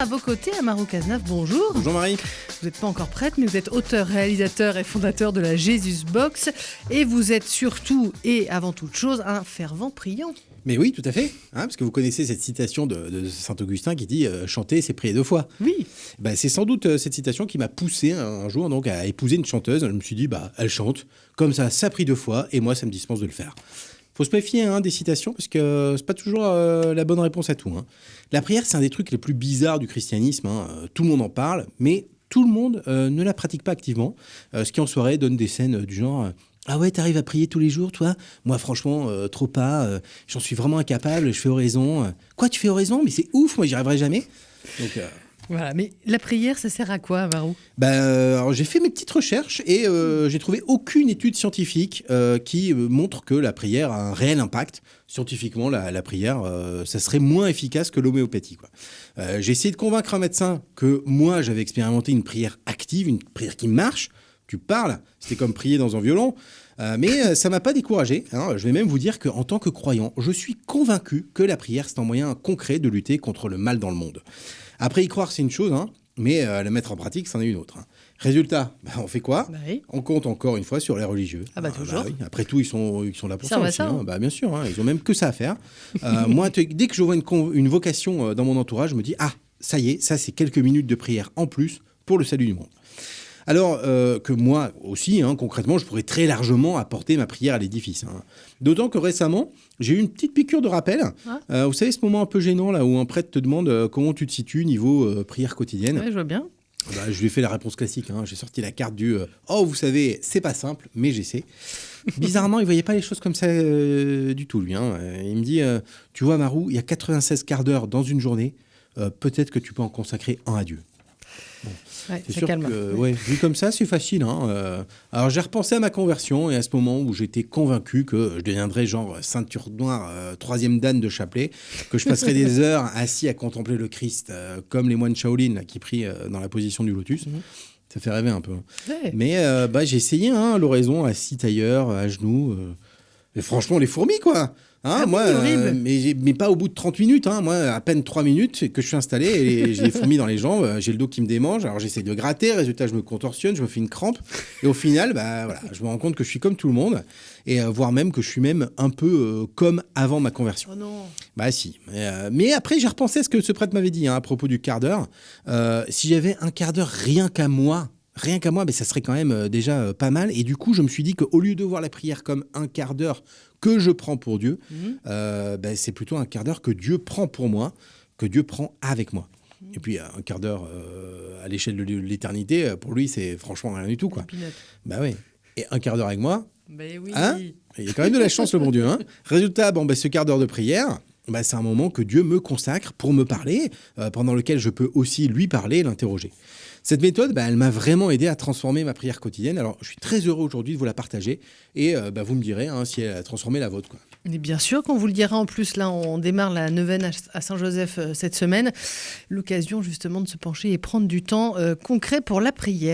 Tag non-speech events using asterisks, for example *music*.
À vos côtés, Amaro Cazenave, bonjour. Bonjour Marie. Vous n'êtes pas encore prête, mais vous êtes auteur, réalisateur et fondateur de la Jesus Box. Et vous êtes surtout et avant toute chose un fervent priant. Mais oui, tout à fait. Hein, parce que vous connaissez cette citation de, Saint-Augustin qui dit euh, Chanter, c'est prier deux fois. Oui. Ben, c'est sans doute euh, cette citation qui m'a poussé un, jour donc, à épouser une chanteuse. Je me suis dit bah, Elle chante. Comme ça, ça prie deux fois. Et moi, ça me dispense de le faire faut se méfier hein, des citations parce que c'est pas toujours euh, la bonne réponse à tout. Hein. La prière, c'est un des trucs les plus bizarres du christianisme. Hein. Euh, tout le monde en parle, mais tout le monde euh, ne la pratique pas activement. ce qui en soirée donne des scènes du genre ah ouais, t'arrives à prier tous les jours, toi? Moi, franchement, trop pas. J'en suis vraiment incapable. Je fais oraison. Quoi, tu fais oraison? Mais c'est ouf. Moi, j'y arriverai jamais. Donc, voilà, mais la prière, ça sert à quoi, Varou? Ben, euh, J'ai fait mes petites recherches et euh, j'ai trouvé aucune étude scientifique euh, qui montre que la prière a un réel impact. Scientifiquement, la, prière, ça serait moins efficace que l'homéopathie. j'ai essayé de convaincre un médecin que moi, j'avais expérimenté une prière active, une prière qui marche. Tu parles, c'était comme prier dans un violon. mais ça m'a pas découragé. Hein. Je vais même vous dire qu'en tant que croyant, je suis convaincu que la prière, c'est un moyen concret de lutter contre le mal dans le monde. Après, y croire, c'est une chose, hein, mais euh, la mettre en pratique, c'en est une autre. Hein. Résultat, *laughs* bah, on fait quoi? Bah On compte encore une fois sur les religieux. Ah bah, ah, toujours. Après tout, ils sont, ils sont là pour ça, aussi. Hein. Bah, bien sûr, ils ont même que ça à faire. Euh, *laughs* moi, dès que je vois une, une vocation euh, dans mon entourage, je me dis, ah, ça y est, ça c'est quelques minutes de prière en plus pour le salut du monde. Alors euh, que moi aussi, hein, concrètement, je pourrais très largement apporter ma prière à l'édifice. Hein. D'autant que récemment, j'ai eu une petite piqûre de rappel. Euh, vous savez, ce moment un peu gênant là où un prêtre te demande euh, comment tu te situes niveau prière quotidienne. Oui, je vois bien. Bah, je lui ai fait la réponse classique. Hein. J'ai sorti la carte du Oh, vous savez, c'est pas simple, mais j'essaie. *laughs* Bizarrement, il voyait pas les choses comme ça du tout, lui. Il me dit Tu vois, Marou, il y a 96 quarts d'heure dans une journée. Peut-être que tu peux en consacrer un à Dieu. C'est sûr que, ouais, vu comme ça, c'est facile. Hein, euh. alors j'ai repensé à ma conversion et à ce moment où j'étais convaincu que je deviendrais genre ceinture noire, euh, troisième dan de chapelet, que je passerais des *laughs* heures assis à contempler le Christ, euh, comme les moines Shaolin qui prient dans la position du lotus. Mhm. Ça fait rêver un peu. Mais bah, j'ai essayé hein, l'oraison assis ailleurs, à genoux. et franchement, les fourmis, quoi Hein, ah moi, euh, mais, mais, pas au bout de 30 minutes. Hein. Moi, à peine 3 minutes que je suis installé et j'ai des fourmis dans les jambes, j'ai le dos qui me démange. Alors j'essaie de gratter, résultat, je me contorsionne, je me fais une crampe. Et au final, bah, voilà, je me rends compte que je suis comme tout le monde et euh, voire même que je suis même un peu euh, comme avant ma conversion. Oh non. Bah si. mais après, j'ai repensé à ce que ce prêtre m'avait dit hein, à propos du quart d'heure. si j'avais un quart d'heure rien qu'à moi, rien qu'à moi, mais ça serait quand même déjà pas mal. Et du coup, je me suis dit qu'au lieu de voir la prière comme un quart d'heure que je prends pour Dieu, mhm. euh, ben, c'est plutôt un quart d'heure que Dieu prend pour moi, que Dieu prend avec moi. Mhm. Et puis un quart d'heure euh, à l'échelle de l'éternité, pour lui, c'est franchement rien du tout. Quoi. Bah oui. Et un quart d'heure avec moi, ben oui. Hein? Il y a quand même de la chance, le bon Dieu. Hein? Résultat, bon, ben, ce quart d'heure de prière, ben, c'est un moment que Dieu me consacre pour me parler, euh, pendant lequel je peux aussi lui parler, l'interroger. Cette méthode, bah, elle m'a vraiment aidé à transformer ma prière quotidienne. Alors, je suis très heureux aujourd'hui de vous la partager et euh, bah, vous me direz hein, si elle a transformé la vôtre. Et bien sûr qu'on vous le dira en plus. Là, on démarre la neuvaine à Saint-Joseph euh, cette semaine. L'occasion justement de se pencher et prendre du temps concret pour la prière.